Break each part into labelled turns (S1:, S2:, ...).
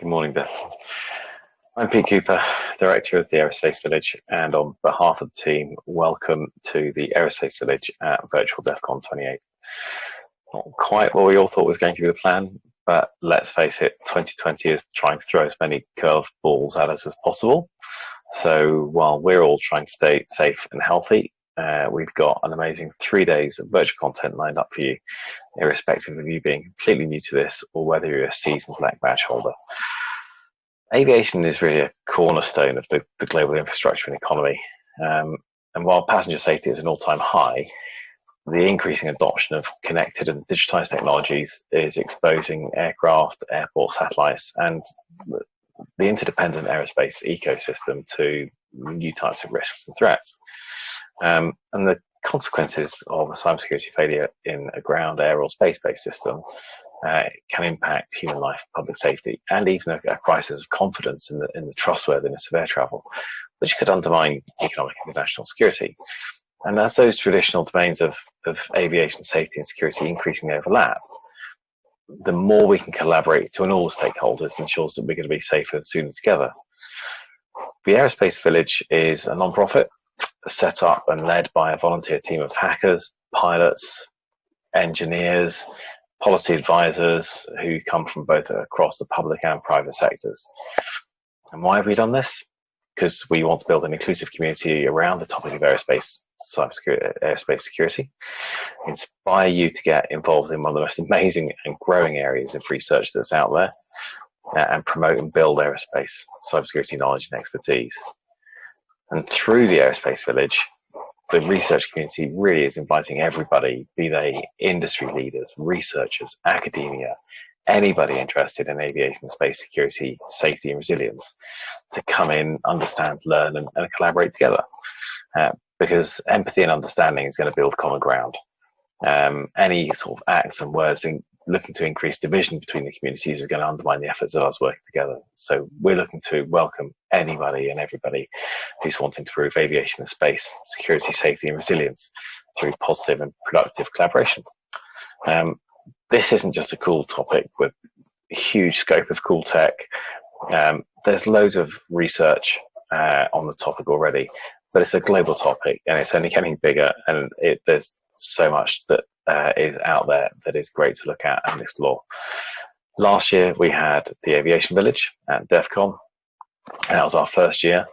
S1: Good morning, Beth. I'm Pete Cooper, Director of the Aerospace Village, and on behalf of the team, welcome to the Aerospace Village at Virtual DEF CON 28. Not quite what we all thought was going to be the plan, but let's face it, 2020 is trying to throw as many curved balls at us as possible. So while we're all trying to stay safe and healthy, uh, we've got an amazing three days of virtual content lined up for you, irrespective of you being completely new to this or whether you're a seasoned black badge holder. Aviation is really a cornerstone of the, the global infrastructure and economy. Um, and while passenger safety is an all-time high, the increasing adoption of connected and digitized technologies is exposing aircraft, airport satellites, and the interdependent aerospace ecosystem to new types of risks and threats. Um, and the consequences of a cybersecurity failure in a ground, air, or space-based system uh, can impact human life, public safety, and even a, a, crisis of confidence in the, in the trustworthiness of air travel, which could undermine economic and national security. And as those traditional domains of, of aviation safety and security increasingly overlap, the more we can collaborate to all stakeholders ensures that we're going to be safer and sooner together. The Aerospace Village is a non-profit set up and led by a volunteer team of hackers, pilots, engineers, policy advisors who come from both across the public and private sectors. And why have we done this? Because we want to build an inclusive community around the topic of aerospace cybersecurity, security, inspire you to get involved in one of the most amazing and growing areas of research that's out there, uh, and promote and build aerospace cybersecurity knowledge and expertise. And through the Aerospace Village, the research community really is inviting everybody, be they industry leaders, researchers, academia, anybody interested in aviation, space security, safety, and resilience, to come in, understand, learn, and, and collaborate together. Uh, because empathy and understanding is going to build common ground. Um, any sort of acts and words in, looking to increase division between the communities is going to undermine the efforts of us working together. So we're looking to welcome anybody and everybody who's wanting to improve aviation and space, security, safety and resilience through positive and productive collaboration. Um, this isn't just a cool topic with huge scope of cool tech. Um, there's loads of research uh, on the topic already, but it's a global topic and it's only getting bigger and it, there's so much that uh, is out there that is great to look at and explore. Last year we had the Aviation Village at DEF CON. That was our first year.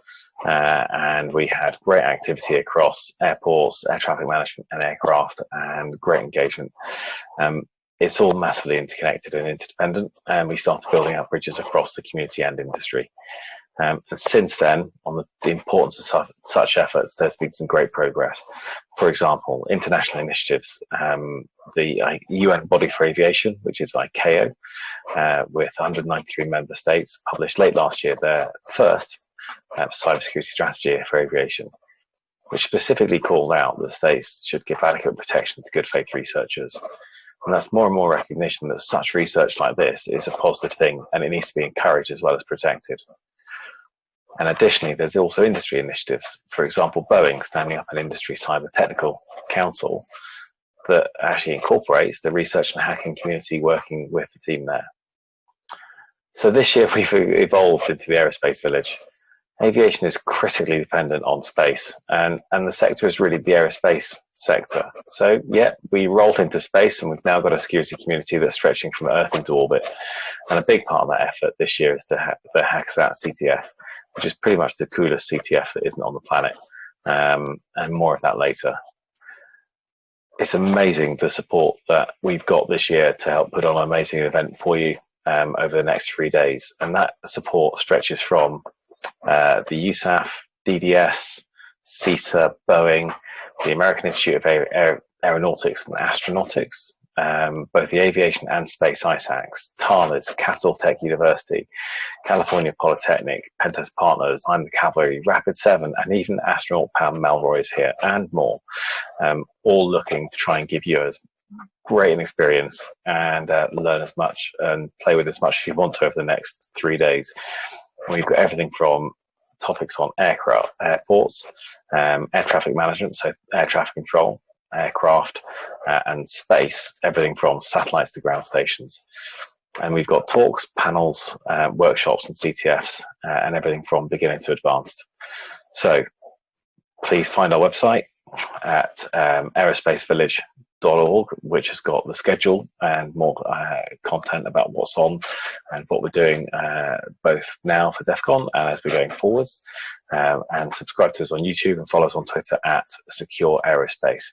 S1: Uh, and we had great activity across airports, air traffic management, and aircraft, and great engagement. Um, it's all massively interconnected and interdependent, and we started building out bridges across the community and industry. Um, and since then, on the, the importance of such, such, efforts, there's been some great progress. For example, international initiatives, um, the uh, UN Body for Aviation, which is ICAO, uh, with 193 member states, published late last year their first uh, cybersecurity strategy for aviation, which specifically called out that states should give adequate protection to good faith researchers. And that's more and more recognition that such research like this is a positive thing and it needs to be encouraged as well as protected. And additionally, there's also industry initiatives. For example, Boeing standing up an industry cyber technical council that actually incorporates the research and hacking community working with the team there. So this year we've evolved into the aerospace village. Aviation is critically dependent on space and, and the sector is really the aerospace sector. So yeah, we rolled into space and we've now got a security community that's stretching from Earth into orbit. And a big part of that effort this year is the, the Hack-A-Sat CTF which is pretty much the coolest CTF that isn't on the planet. Um, and more of that later. It's amazing the support that we've got this year to help put on an amazing event for you um, over the next three days. And that support stretches from uh, the USAF, DDS, CISA, Boeing, the American Institute of Aer Aeronautics and Astronautics, um, both the aviation and space ISACs, Thales, Capitol Tech University, California Polytechnic, Pentest Partners, I'm the Cavalry, Rapid 7, and even astronaut Pam Melroy is here, and more, um, all looking to try and give you as great an experience and uh, learn as much and play with as much as you want to over the next three days. We've got everything from topics on aircraft, airports, um, air traffic management, so air traffic control, aircraft uh, and space, everything from satellites to ground stations. And we've got talks, panels, uh, workshops, and CTFs, uh, and everything from beginning to advanced. So please find our website at um, aerospacevillage.org, which has got the schedule and more uh, content about what's on and what we're doing uh, both now for DEF CON and as we're going forwards. Um, and subscribe to us on YouTube and follow us on Twitter at Secure Aerospace.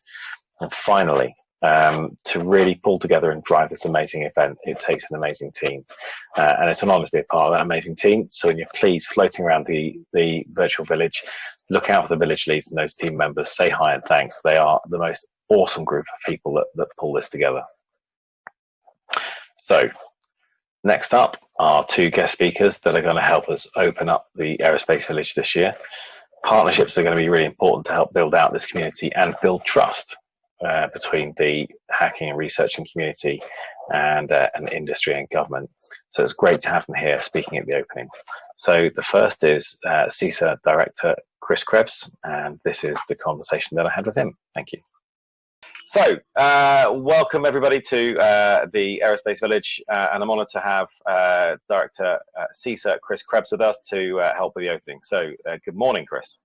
S1: And finally, um, to really pull together and drive this amazing event, it takes an amazing team. Uh, and it's an honor to be a part of that amazing team. So when you're please floating around the, the virtual village, look out for the village leads and those team members, say hi and thanks. They are the most awesome group of people that, that pull this together. So next up are two guest speakers that are going to help us open up the aerospace village this year. Partnerships are going to be really important to help build out this community and build trust uh, between the hacking and researching community and, uh, and industry and government. So it's great to have them here speaking at the opening. So the first is uh, CISA Director Chris Krebs, and this is the conversation that I had with him. Thank you. So, uh, welcome everybody to uh, the Aerospace Village, uh, and I'm honoured to have uh, Director uh, Chris Krebs with us to uh, help with the opening. So, uh, good morning, Chris.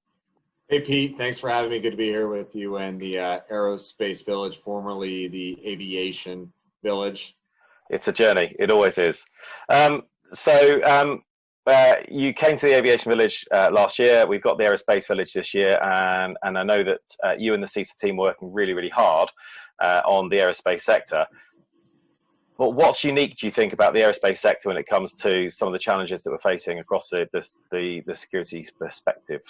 S2: Hey, Pete. Thanks for having me. Good to be here with you and the Aerospace Village, formerly the Aviation Village.
S1: It's a journey. It always is. Um, so, um, uh, you came to the Aviation Village uh, last year. We've got the Aerospace Village this year, and and I know that uh, you and the CISA team are working really, really hard uh, on the aerospace sector. But what's unique, do you think, about the aerospace sector when it comes to some of the challenges that we're facing across the the the, the security perspective?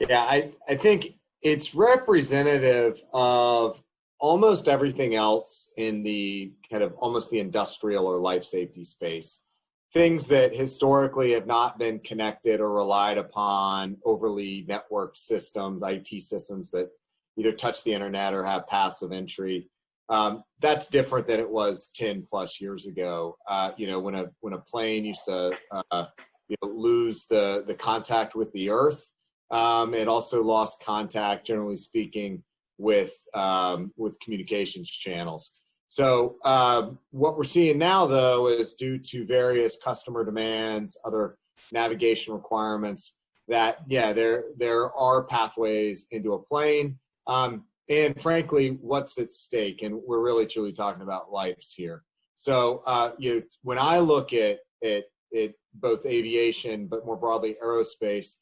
S2: Yeah, I I think it's representative of almost everything else in the kind of almost the industrial or life safety space things that historically have not been connected or relied upon overly networked systems, IT systems that either touch the internet or have paths of entry. Um, that's different than it was 10 plus years ago. Uh, you know, when a when a plane used to uh, you know, lose the the contact with the earth, um, it also lost contact, generally speaking, with um, with communications channels. So um, what we're seeing now, though, is due to various customer demands, other navigation requirements, that yeah, there there are pathways into a plane. Um, and frankly, what's at stake? And we're really truly talking about lives here. So uh, you know, when I look at at, at both aviation, but more broadly aerospace,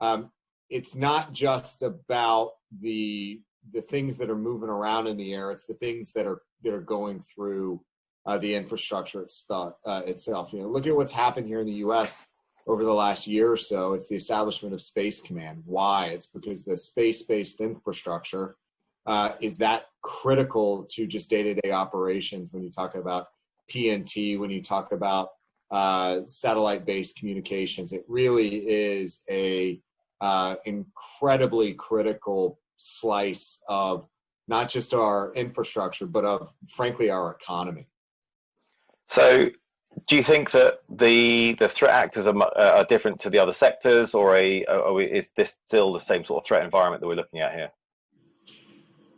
S2: um, it's not just about the the things that are moving around in the air. It's the things that are that are going through uh, the infrastructure itself, uh, itself. You know, look at what's happened here in the U.S. over the last year or so. It's the establishment of Space Command. Why? It's because the space-based infrastructure uh, is that critical to just day-to-day operations. When you talk about PNT, when you talk about uh, satellite-based communications, it really is a uh, incredibly critical slice of not just our infrastructure, but of frankly our economy.
S1: So, do you think that the the threat actors are, uh, are different to the other sectors, or a, or is this still the same sort of threat environment that we're looking at here?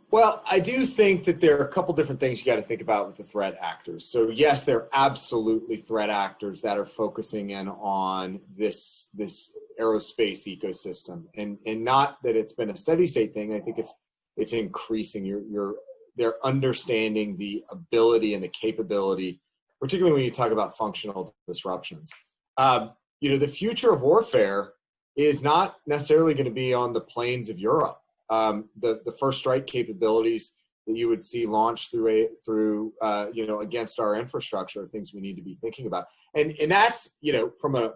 S2: Well, I do think that there are a couple different things you got to think about with the threat actors. So yes, they're absolutely threat actors that are focusing in on this this aerospace ecosystem, and and not that it's been a steady state thing. I think it's it's increasing. You're you're they're understanding the ability and the capability, particularly when you talk about functional disruptions. Um, you know, the future of warfare is not necessarily going to be on the plains of Europe um, the the first strike capabilities that you would see launched through a through uh, you know against our infrastructure things we need to be thinking about. And and that's you know from a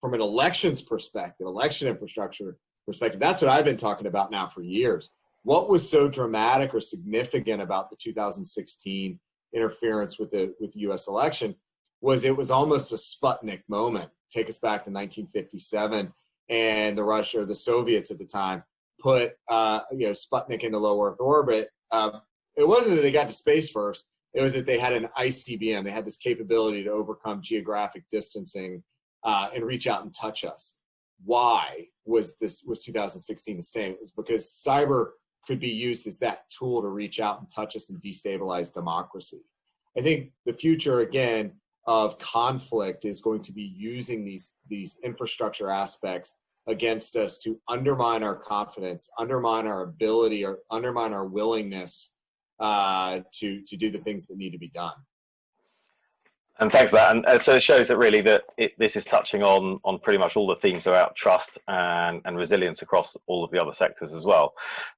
S2: from an elections perspective election infrastructure perspective that's what i've been talking about now for years. What was so dramatic or significant about the 2016 interference with the with the us election was it was almost a sputnik moment. Take us back to 1957 and the russia or the soviets at the time put uh, you know Sputnik into low Earth orbit, uh, it wasn't that they got to space first. It was that they had an ICBM. They had this capability to overcome geographic distancing uh, and reach out and touch us. Why was this was 2016 the same? It was because cyber could be used as that tool to reach out and touch us and destabilize democracy. I think the future again of conflict is going to be using these these infrastructure aspects against us to undermine our confidence, undermine our ability, or undermine our willingness uh, to to do the things that need to be done.
S1: And thanks for that. And uh, so it shows that really that it, this is touching on on pretty much all the themes about trust and, and resilience across all of the other sectors as well.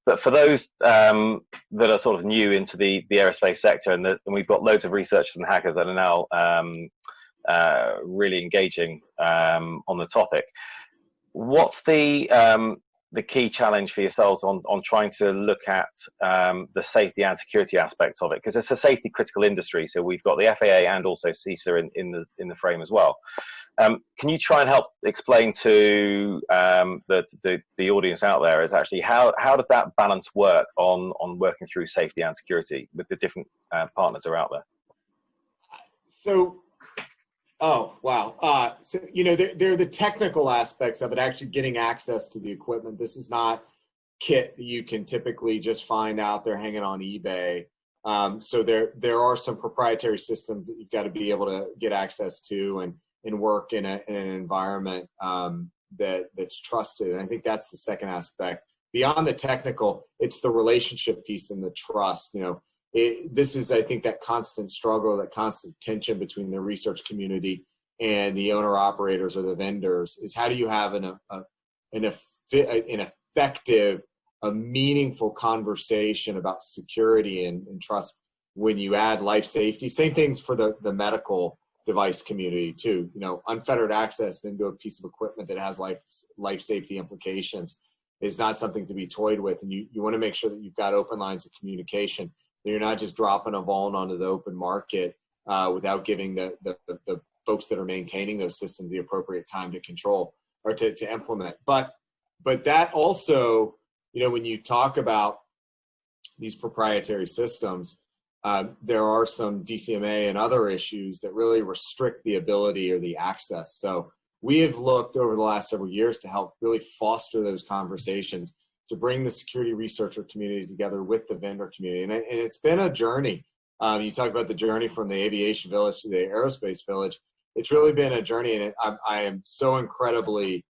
S1: But for those um, that are sort of new into the, the aerospace sector, and, the, and we've got loads of researchers and hackers that are now um, uh, really engaging um, on the topic, what's the um, the key challenge for yourselves on, on trying to look at um, the safety and security aspects of it? Because it's a safety critical industry, so we've got the FAA and also CISA in, in the in the frame as well. Um, can you try and help explain to um, the, the, the audience out there is actually how how does that balance work on on working through safety and security with the different uh, partners that are out there?
S2: So Oh, wow. Uh, so, you know, they're, they're the technical aspects of it, actually getting access to the equipment. This is not kit that you can typically just find out there hanging on eBay. Um, so there, there are some proprietary systems that you've got to be able to get access to and, and work in, a, in an environment um, that, that's trusted. And I think that's the second aspect. Beyond the technical, it's the relationship piece and the trust. You know, it, this is, I think, that constant struggle, that constant tension between the research community and the owner operators or the vendors is how do you have an, a, an, an effective, a meaningful conversation about security and, and trust when you add life safety. Same things for the, the medical device community too. You know, unfettered access into a piece of equipment that has life life safety implications is not something to be toyed with. And you, you want to make sure that you've got open lines of communication you're not just dropping a vuln onto the open market uh, without giving the, the, the folks that are maintaining those systems the appropriate time to control or to, to implement. But but that also, you know, when you talk about these proprietary systems, uh, there are some DMCA and other issues that really restrict the ability or the access. So we have looked over the last several years to help really foster those conversations to bring the security researcher community together with the vendor community. And, it, it's been a journey. Um, you talk about the journey from the aviation village to the aerospace village. It's really been a journey, and it, I, I, am so incredibly,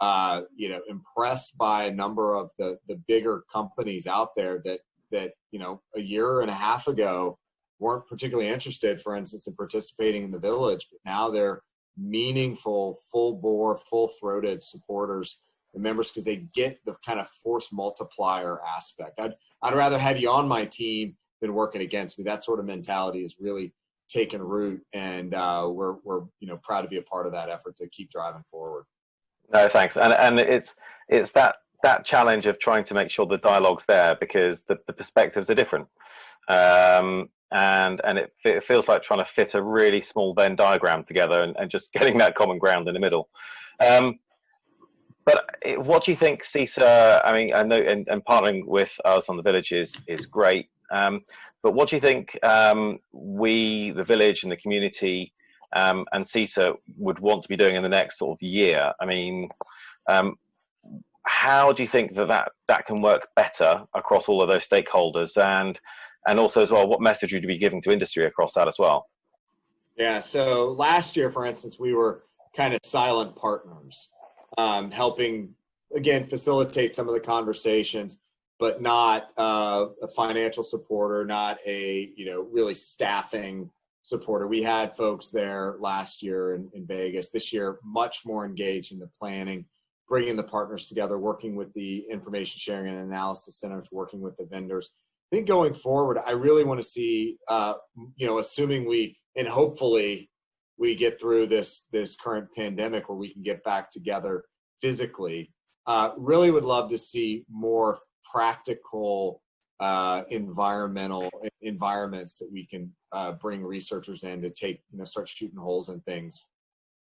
S2: uh, you know, impressed by a number of the the bigger companies out there that that you know a year and a half ago weren't particularly interested, for instance, in participating in the village, but now they're meaningful, full bore, full throated supporters the members because they get the kind of force multiplier aspect. I'd, I'd rather have you on my team than working against me. That sort of mentality is really taken root, and uh, we're we're you know proud to be a part of that effort to keep driving forward.
S1: No, thanks, and and it's it's that that challenge of trying to make sure the dialogue's there because the, the perspectives are different. Um, and and it, it, feels like trying to fit a really small Venn diagram together and, and just getting that common ground in the middle. Um, but eh, what do you think, CISA? I mean, I know, and, and partnering with us on the village is is great. Um, but what do you think um, we, the village and the community, um, and CISA would want to be doing in the next sort of year? I mean, um, how do you think that, that that can work better across all of those stakeholders, and and also as well, what message would you be giving to industry across that as well?
S2: Yeah. So last year, for instance, we were kind of silent partners um, helping again facilitate some of the conversations, but not uh, a financial supporter, not a you know really staffing supporter. We had folks there last year in, in Vegas. This year, much more engaged in the planning, bringing the partners together, working with the information sharing and analysis centers, working with the vendors. I think going forward, I really want to see, uh, you know, assuming we and hopefully we get through this this current pandemic where we can get back together physically. Uh, really would love to see more practical uh, environmental environments that we can uh, bring researchers in to take you know start shooting holes in things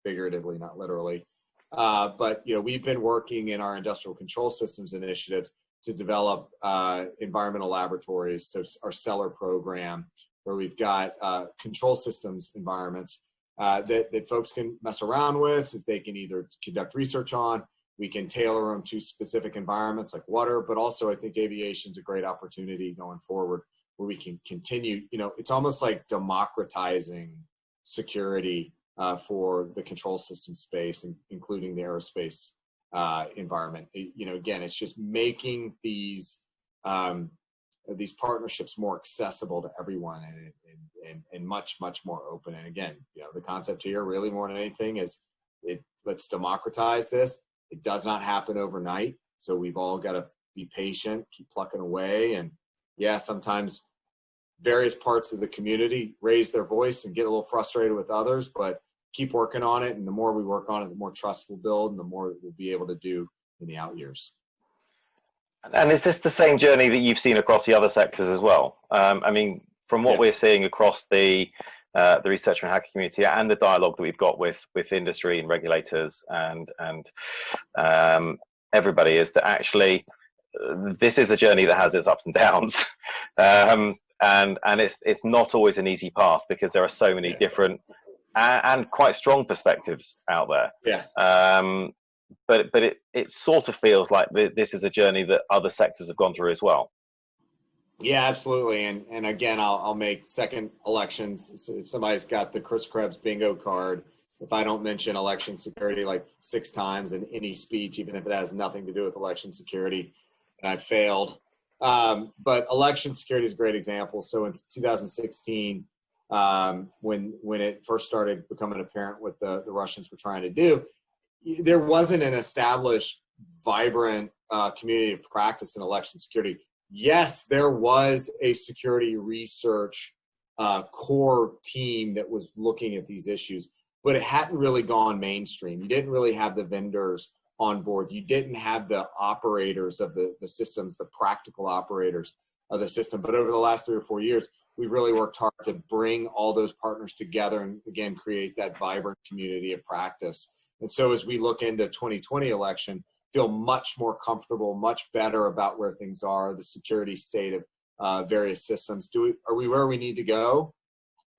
S2: figuratively not literally uh, but you know we've been working in our industrial control systems initiatives to develop uh, environmental laboratories so our cellar program where we've got uh, control systems environments uh, that, that folks can mess around with, if they can either conduct research on. We can tailor them to specific environments like water, but also I think aviation is a great opportunity going forward where we can continue, you know, it's almost like democratizing security uh, for the control system space, including the aerospace uh, environment. It, you know, again, it's just making these um, these partnerships more accessible to everyone and, and, and, and much much more open. And again, you know, the concept here really more than anything is it let's democratize this. It does not happen overnight, so we've all got to be patient, keep plucking away, and yeah, sometimes various parts of the community raise their voice and get a little frustrated with others, but keep working on it. And the more we work on it, the more trust we'll build and the more we'll be able to do in the out years.
S1: And is this the same journey that you've seen across the other sectors as well? Um, I mean, from what yeah. we're seeing across the uh, the researcher and hacker community and the dialogue that we've got with with industry and regulators and and um, everybody is that actually uh, this is a journey that has its ups and downs. um, and and it's it's not always an easy path because there are so many yeah. different and, and, quite strong perspectives out there.
S2: Yeah.
S1: Um, but but it it sort of feels like this is a journey that other sectors have gone through as well.
S2: Yeah, absolutely. And and again, I'll I'll make second elections. So if somebody's got the Chris Krebs bingo card, if I don't mention election security like six times in any speech, even if it has nothing to do with election security, and I failed. Um, but election security is a great example. So in 2016, um, when when it first started becoming apparent what the, the Russians were trying to do, there wasn't an established, vibrant uh, community of practice in election security. Yes, there was a security research uh, core team that was looking at these issues, but it hadn't really gone mainstream. You didn't really have the vendors on board. You didn't have the operators of the, the systems, the practical operators of the system. But over the last three or four years, we've really worked hard to bring all those partners together and again create that vibrant community of practice. And so as we look into 2020 election, feel much more comfortable, much better about where things are, the security state of uh, various systems. Do we, are we where we need to go?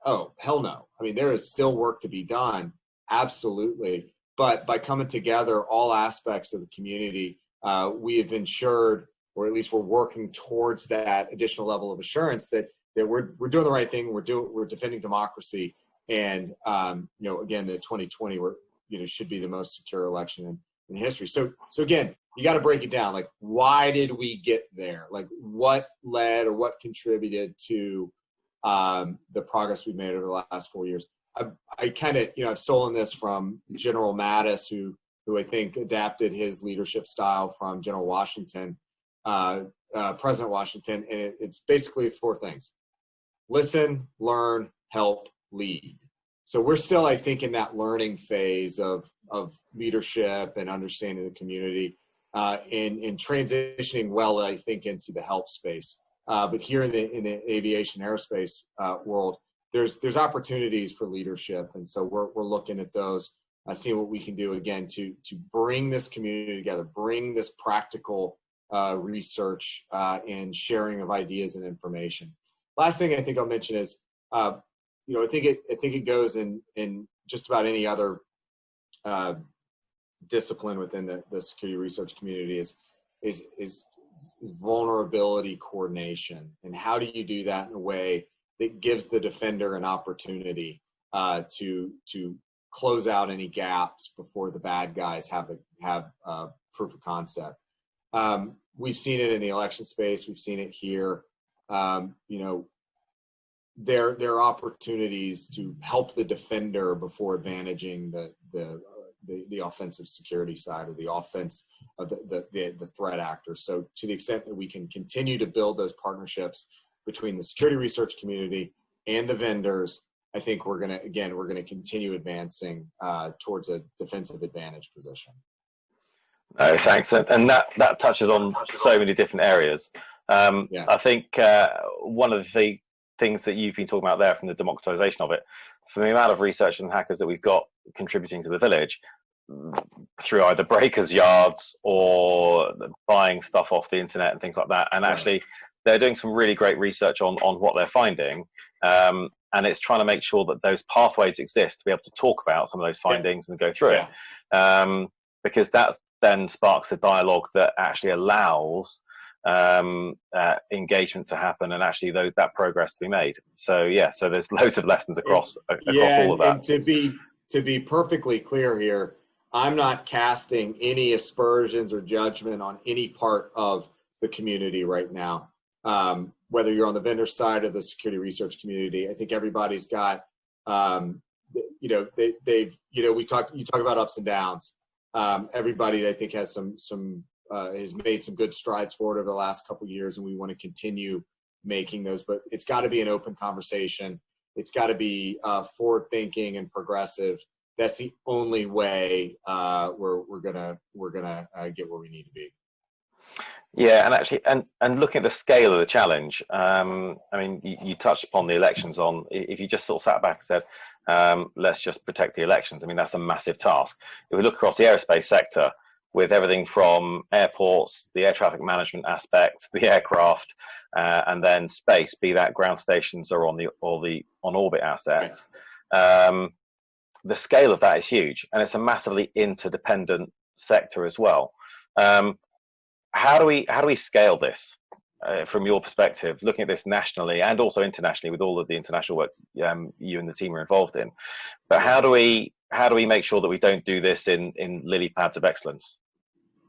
S2: Oh, hell no. I mean, there is still work to be done. Absolutely. But by coming together, all aspects of the community, uh, we have ensured, or at least we're working towards that additional level of assurance that that we're we're doing the right thing. We're doing we're defending democracy, and um, you know, again, the 2020 we're you know should be the most secure election in, in history. So so again, you got to break it down. Like, why did we get there? Like, what led or what contributed to um, the progress we've made over the last four years? I, I kind of, you know, I've stolen this from General Mattis, who who I think adapted his leadership style from General Washington, uh, uh, President Washington, and it, it's basically four things: listen, learn, help, lead. So we're still, I think, in that learning phase of of leadership and understanding the community, uh, and and transitioning well, I think, into the help space. Uh, but here in the in the aviation aerospace uh, world, there's there's opportunities for leadership, and so we're we're looking at those, uh, seeing what we can do again to to bring this community together, bring this practical uh, research uh, and sharing of ideas and information. Last thing I think I'll mention is, uh, you know, I think it I think it goes in in just about any other uh, discipline within the, the security research community is is is is vulnerability coordination and how do you do that in a way that gives the defender an opportunity uh, to to close out any gaps before the bad guys have a, have a proof of concept. Um, we've seen it in the election space. We've seen it here. Um, you know, there there are opportunities to help the defender before advantaging the the the, the offensive security side or the offense of the, the, the, the threat actor. So to the extent that we can continue to build those partnerships between the security research community and the vendors, I think we're going to, again, we're going to continue advancing uh, towards a defensive advantage position.
S1: No, thanks. And that, that touches on so many different areas. Um, yeah. I think uh, one of the things that you've been talking about there from the democratization of it, from the amount of researchers and hackers that we've got contributing to the village, through either breakers yards or buying stuff off the internet and things like that and actually they're doing some really great research on on what they're finding um, and it's trying to make sure that those pathways exist to be able to talk about some of those findings yeah. and go through yeah. it um, because that then sparks a dialogue that actually allows um, uh, engagement to happen and actually though, that progress to be made. So yeah, so there's loads of lessons across across
S2: yeah,
S1: all of that.
S2: And to be to be perfectly clear here, I'm not casting any aspersions or judgment on any part of the community right now. Um, whether you're on the vendor side or the security research community, I think everybody's got, um, you know, they, they've, you know, we talk, you talk about ups and downs. Um, everybody, I think, has some some uh, has made some good strides forward over the last couple years, and we want to continue making those. But it's got to be an open conversation. It's got to be uh, forward thinking and progressive that's the only way uh, we're we're gonna we're gonna uh, get where we need to be.
S1: Yeah, and actually, and and looking at the scale of the challenge, um, I mean, you, you, touched upon the elections. On if you just sort of sat back and said, um, "Let's just protect the elections," I mean, that's a massive task. If we look across the aerospace sector, with everything from airports, the air traffic management aspects, the aircraft, uh, and then space, be that ground stations or on the or the on orbit assets. Um, the scale of that is huge, and it's a massively interdependent sector as well. Um, how do we how do we scale this uh, from your perspective, looking at this nationally and also internationally with all of the international work um, you and the team are involved in? But how do we how do we make sure that we don't do this in in lily pads of excellence?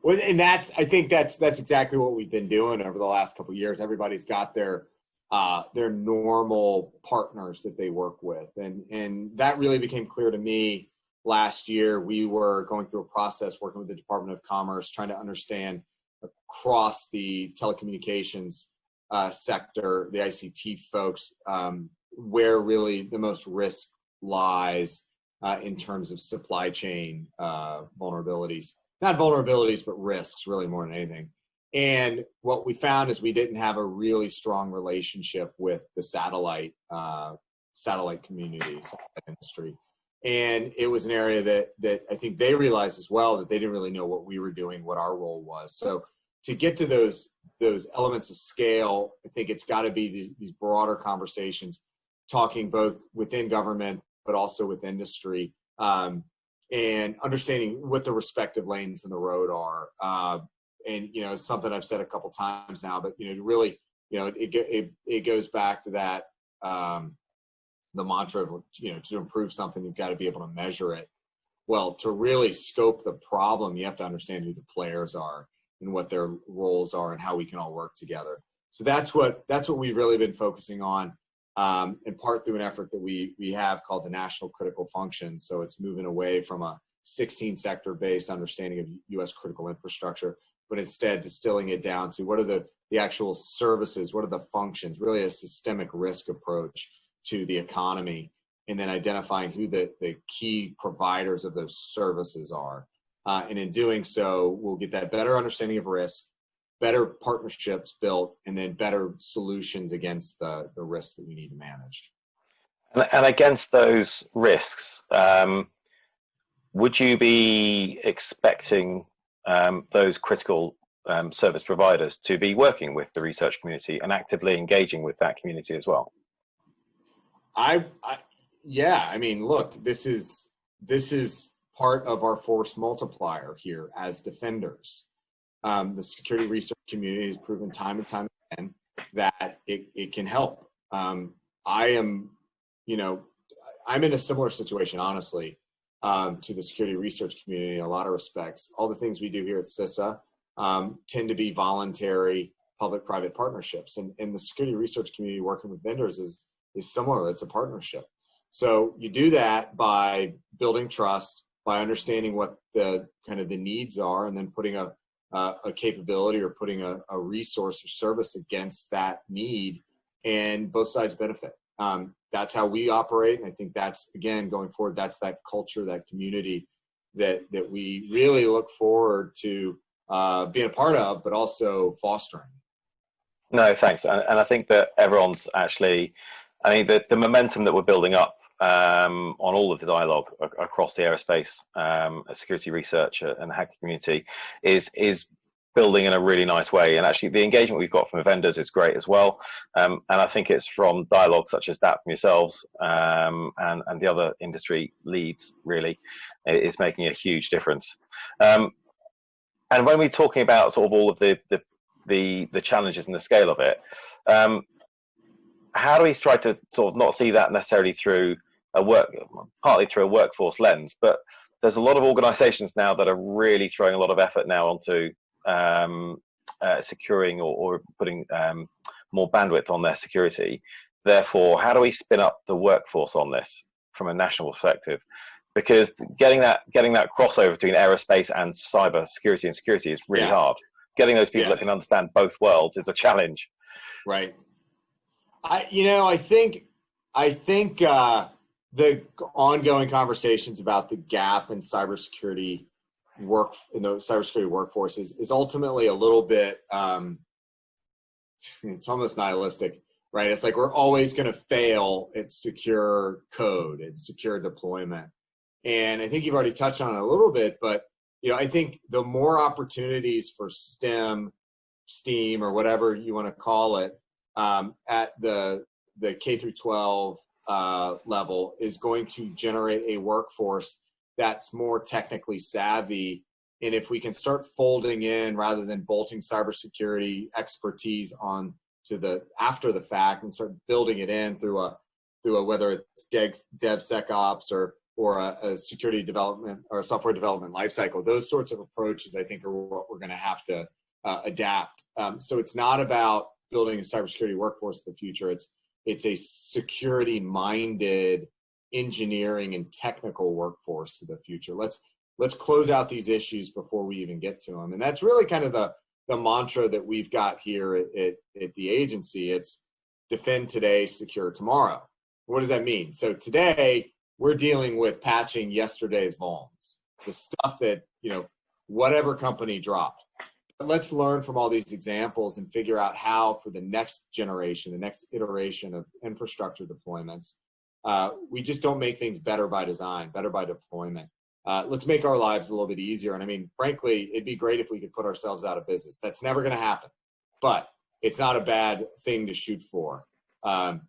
S2: Well, and that's I think that's that's exactly what we've been doing over the last couple years. Everybody's got their uh, their normal partners that they work with. And, and that really became clear to me last year. We were going through a process working with the Department of Commerce, trying to understand across the telecommunications uh, sector, the ICT folks, um, where really the most risk lies uh, in terms of supply chain uh, vulnerabilities. Not vulnerabilities, but risks, really more than anything. And what we found is we didn't have a really strong relationship with the satellite uh, satellite community, satellite industry. And it was an area that that I think they realized as well that they didn't really know what we were doing, what our role was. So to get to those those elements of scale, I think it's got to be these, these broader conversations, talking both within government but also with industry, um, and understanding what the respective lanes in the road are. Uh, and you know it's something I've said a couple times now, but you know really you know it it it goes back to that um, the mantra of you know to improve something you've got to be able to measure it. Well, to really scope the problem, you have to understand who the players are and what their roles are and how we can all work together. So that's what that's what we've really been focusing on, um, in part through an effort that we we have called the National Critical Function. So it's moving away from a 16 sector based understanding of U.S. critical infrastructure but instead distilling it down to what are the, the actual services, what are the functions, really a systemic risk approach to the economy, and then identifying who the, the key providers of those services are. Uh, and in doing so, we'll get that better understanding of risk, better partnerships built, and then better solutions against the, the risks that we need to manage.
S1: And, and against those risks, um, would you be expecting um, those critical um, service providers to be working with the research community and actively engaging with that community as well.
S2: I, I yeah, I mean, look, this is this is part of our force multiplier here as defenders. Um, the security research community has proven time and time again that it, it can help. Um, I am, you know, I'm in a similar situation, honestly um, to the security research community in a lot of respects. All the things we do here at CISA um, tend to be voluntary public-private partnerships, and, and the security research community working with vendors is is similar. It's a partnership. So you do that by building trust, by understanding what the kind of the needs are, and then putting a a, a capability or putting a, a resource or service against that need, and both sides benefit. Um, that's how we operate. And I think that's, again, going forward, that's that culture, that community that, that we really look forward to uh, being a part of, but also fostering.
S1: No, thanks. And, and I think that everyone's actually, I mean, the, the momentum that we're building up um, on all of the dialogue across the aerospace um, security research and the hacker community is is building in a really nice way. And actually, the engagement we've got from vendors is great as well. Um, and I think it's from dialogue such as that from yourselves um, and, and the other industry leads, really, is making a huge difference. Um, and when we're talking about sort of all of the, the the the challenges and the scale of it. Um, how do we try to sort of not see that necessarily through a work, partly through a workforce lens, but there's a lot of organisations now that are really throwing a lot of effort now onto um, uh, securing or, or putting um, more bandwidth on their security. Therefore, how do we spin up the workforce on this from a national perspective? Because getting that getting that crossover between aerospace and cyber security and security is really yeah. hard. Getting those people yeah. that can understand both worlds is a challenge.
S2: Right. I you know I think I think uh, the ongoing conversations about the gap in cybersecurity work in the cybersecurity workforce is, is ultimately a little bit um, it's almost nihilistic right? It's like we're always going to fail at secure code and secure deployment. And i think you've already touched on it a little bit but you know i think the more opportunities for stem steam or whatever you want to call it um, at the the k through 12 uh, level is going to generate a workforce that's more technically savvy. And if we can start folding in rather than bolting cybersecurity expertise on to the after the fact and start building it in through a through a whether it's dev, DevSecOps or or a, a, security development or software development lifecycle. Those sorts of approaches, I think, are what we're going to have to uh, adapt. Um, so it's not about building a cybersecurity workforce of the future. It's it's a security minded engineering and technical workforce to the future. Let's let's close out these issues before we even get to them. And that's really kind of the the mantra that we've got here at, at, at the agency. It's defend today, secure tomorrow. What does that mean? So today we're dealing with patching yesterday's vulns, the stuff that, you know, whatever company dropped. Let's learn from all these examples and figure out how for the next generation, the next iteration of infrastructure deployments, uh, we just don't make things better by design, better by deployment. Uh, let's make our lives a little bit easier. And I mean, frankly, it'd be great if we could put ourselves out of business. That's never going to happen, but it's not a bad thing to shoot for. Um,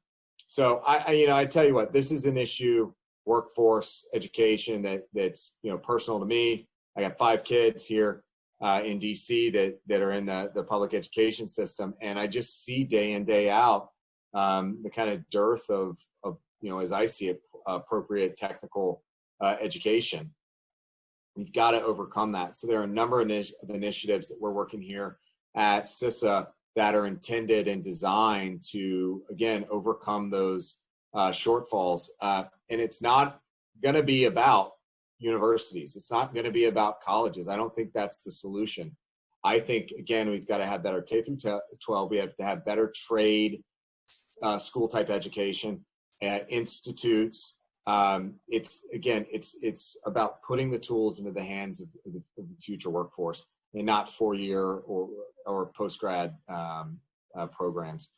S2: so I, I, you know, I tell you what, this is an issue, workforce education that that's you know personal to me. I got five kids here uh, in DC that that are in the the public education system, and I just see day in day out um, the kind of dearth of of you know, as I see it, appropriate technical uh, education. We've got to overcome that. So there are a number of initiatives that we're working here at CISA that are intended and designed to, again, overcome those uh, shortfalls. Uh, and it's not going to be about universities. It's not going to be about colleges. I don't think that's the solution. I think, again, we've got to have better K through 12. We have to have better trade uh, school type education at institutes. Um, it's again, it's it's about putting the tools into the hands of, the, of the, future workforce, and not four-year or or post-grad um, uh, programs.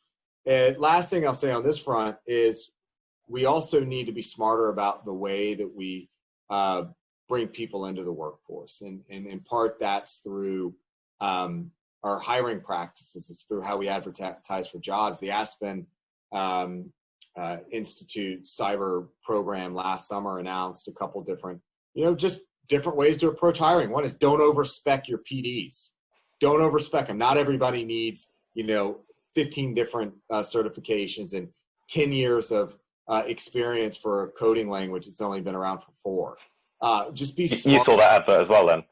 S2: And last thing I'll say on this front is we also need to be smarter about the way that we uh, bring people into the workforce, and and in part that's through um, our hiring practices. It's through how we advertise for jobs. The Aspen um, uh, Institute cyber program last summer announced a couple different, you know, just different ways to approach hiring. One is don't overspec your PDs. Don't overspec them. Not everybody needs, you know, 15 different uh, certifications and 10 years of uh, experience for a coding language that's only been around for four. Uh, just be
S1: smart. You saw that advert as well then?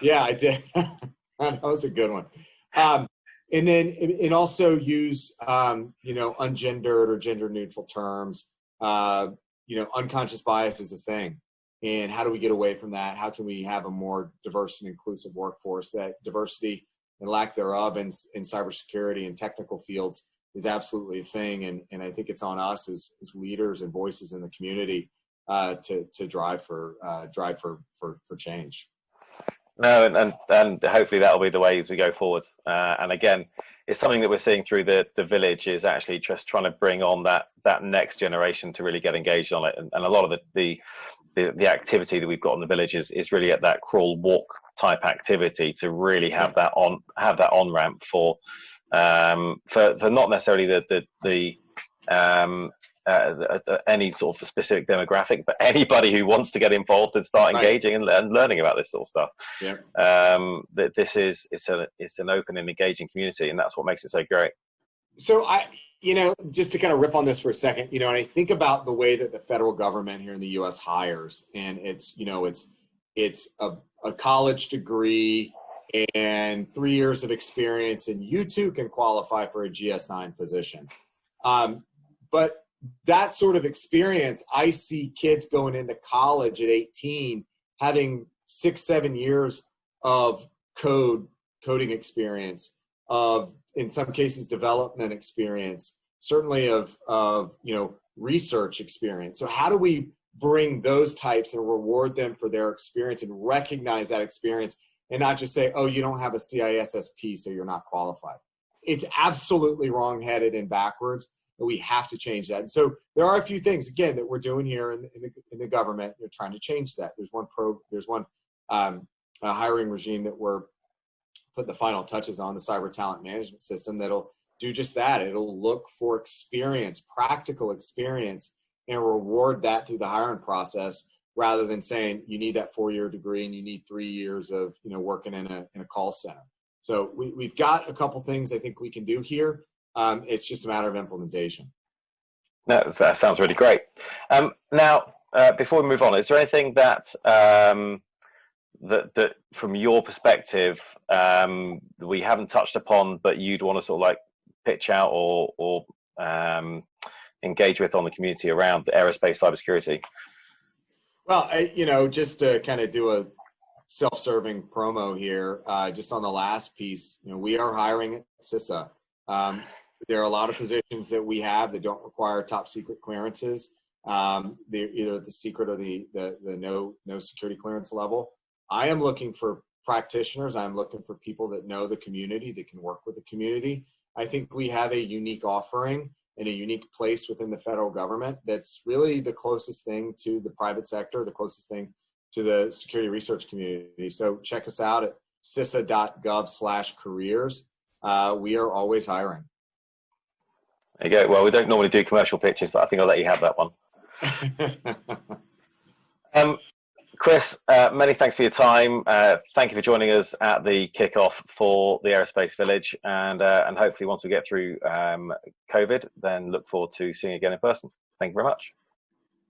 S2: Yeah, I did. that was a good one. Um, and then and also use um, you know ungendered or gender neutral terms uh, you know unconscious bias is a thing and how do we get away from that how can we have a more diverse and inclusive workforce that diversity and lack thereof in, in cybersecurity and technical fields is absolutely a thing and, and i think it's on us as, as leaders and voices in the community uh, to, to drive for uh, drive for, for, for change
S1: no, and, and, and hopefully that'll be the way as we go forward. Uh, and again, it's something that we're seeing through the, the village is actually just trying to bring on that that next generation to really get engaged on it. And, and a lot of the, the, the, the activity that we've got in the village is, is really at that crawl walk type activity to really have that on have that on ramp for um, for, for not necessarily the the, the um, uh, any sort of specific demographic, but anybody who wants to get involved and start right. engaging and, and, learning about this sort of stuff. Yeah. Um, that this is it's a it's an open and engaging community, and that's what makes it so great.
S2: So I, you know, just to kind of riff on this for a second, you know, and I think about the way that the federal government here in the U.S. hires, and it's you know it's it's a, a college degree and three years of experience, and you too can qualify for a GS9 position. Um, but that sort of experience, I see kids going into college at 18 having six, seven years of code coding experience, of in some cases development experience, certainly of of you know research experience. So how do we bring those types and reward them for their experience and recognize that experience and not just say, oh, you don't have a CISSP, so you're not qualified. It's absolutely wrongheaded and backwards we have to change that. And so there are a few things again that we're doing here in, in the in the government. They're trying to change that. There's one pro. There's one um, hiring regime that we're putting the final touches on the cyber talent management system that'll do just that. It'll look for experience, practical experience, and reward that through the hiring process rather than saying you need that four year degree and you need three years of you know working in a in a call center. So we, we've got a couple things I think we can do here. Um, it's just a matter of implementation.
S1: No, that sounds really great. Um, now, uh, before we move on, is there anything that um, that that from your perspective um, we haven't touched upon, but you'd want to sort of like pitch out or or um, engage with on the community around the aerospace cybersecurity?
S2: Well, I, you know, just to kind of do a self-serving promo here, uh, just on the last piece, you know, we are hiring at CISA. Um, there are a lot of positions that we have that don't require top secret clearances. Um, they're either the secret or the, the, the no, no security clearance level. I am looking for practitioners. I'm looking for people that know the community, that can work with the community. I think we have a unique offering and a unique place within the federal government that's really the closest thing to the private sector, the closest thing to the security research community. So check us out at cisa.gov slash careers. Uh, we are always hiring.
S1: There you go. Well, we don't normally do commercial pitches, but I think I'll let you have that one. um, Chris, uh, many thanks for your time. Uh, thank you for joining us at the kickoff for the Aerospace Village, and uh, and hopefully once we get through um, COVID, then look forward to seeing you again in person. Thank you very much.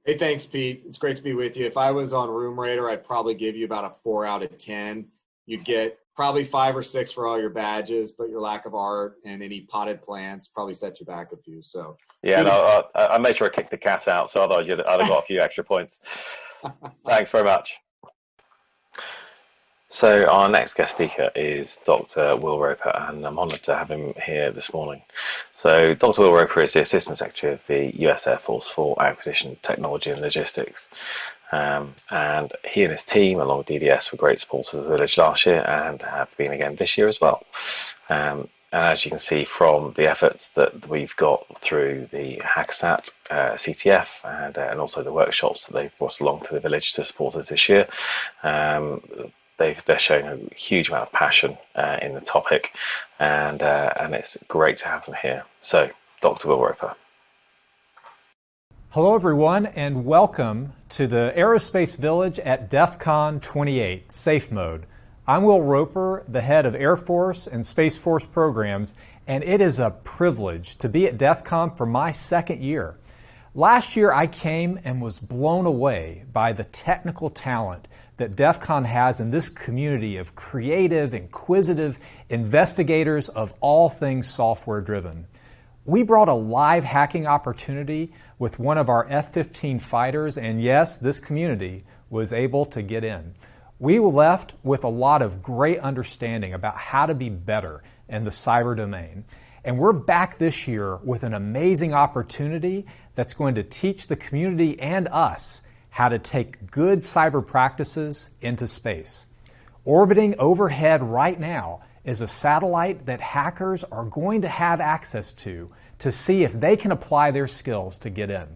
S2: Hey, thanks, Pete. It's great to be with you. If I was on Room Rater, I'd probably give you about a four out of ten. You'd get probably five or six for all your badges, but your lack of art and any potted plants probably set you back a few. So
S1: yeah, no, I, I made sure I kicked the cat out, so otherwise you'd, I'd have got a few extra points. Thanks very much. So our next guest speaker is Dr. Will Roper, and I'm honoured to have him here this morning. So Dr. Will Roper is the Assistant Secretary of the US Air Force for Acquisition, Technology and Logistics. Um, and he and his team, along with DDS, were great supporters of the village last year and have been again this year as well. Um, as you can see from the efforts that we've got through the Hack-A-Sat uh, CTF and, uh, and also the workshops that they've brought along to the village to support us this year, um, they are showing a huge amount of passion uh, in the topic, and uh, and it's great to have them here. So, Dr. Will Roper.
S3: Hello, everyone, and welcome to the Aerospace Village at DEF CON 28, Safe Mode. I'm Will Roper, the head of Air Force and Space Force programs, and it is a privilege to be at DEF CON for my second year. Last year, I came and was blown away by the technical talent that DEF CON has in this community of creative, inquisitive investigators of all things software driven. We brought a live hacking opportunity with one of our F 15 fighters, and yes, this community was able to get in. We left with a lot of great understanding about how to be better in the cyber domain. And we're back this year with an amazing opportunity that's going to teach the community and us how to take good cyber practices into space. Orbiting overhead right now is a satellite that hackers are going to have access to to see if they can apply their skills to get in.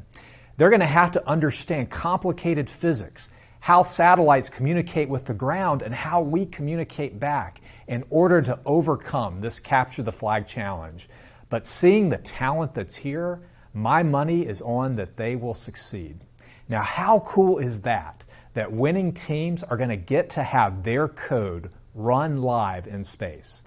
S3: They're going to have to understand complicated physics, how satellites communicate with the ground, and how we communicate back in order to overcome this capture the flag challenge. But seeing the talent that's here, My money is on that they will succeed. Now, how cool is that? That winning teams are going to get to have their code run live in space.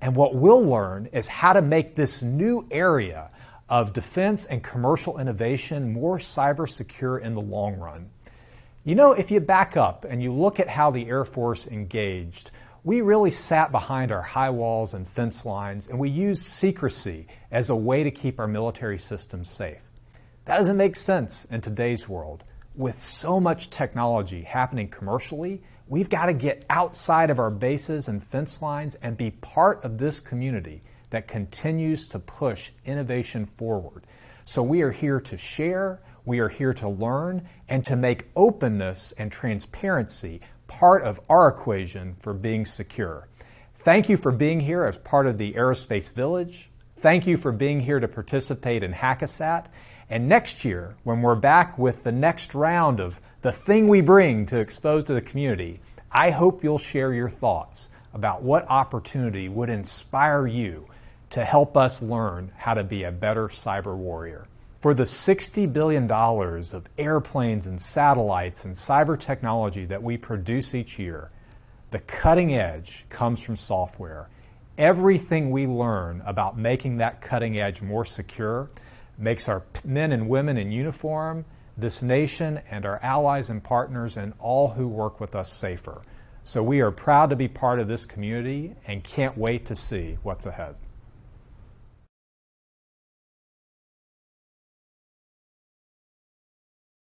S3: And what we'll learn is how to make this new area of defense and commercial innovation more cyber secure in the long run. You know, if you back up and you look at how the Air Force engaged, we really sat behind our high walls and fence lines and we used secrecy as a way to keep our military systems safe. That doesn't make sense in today's world. With so much technology happening commercially, we've got to get outside of our bases and fence lines and be part of this community that continues to push innovation forward. So we are here to share, we are here to learn, and to make openness and transparency part of our equation for being secure. Thank you for being here as part of the Aerospace Village. Thank you for being here to participate in Hack-A-Sat. And next year, when we're back with the next round of the thing we bring to expose to the community, I hope you'll share your thoughts about what opportunity would inspire you to help us learn how to be a better cyber warrior. For the $60 billion of airplanes and satellites and cyber technology that we produce each year, the cutting edge comes from software. Everything we learn about making that cutting edge more secure makes our men and women in uniform, this nation, and our allies and partners, and all who work with us safer. So we are proud to be part of this community and can't wait to see what's ahead.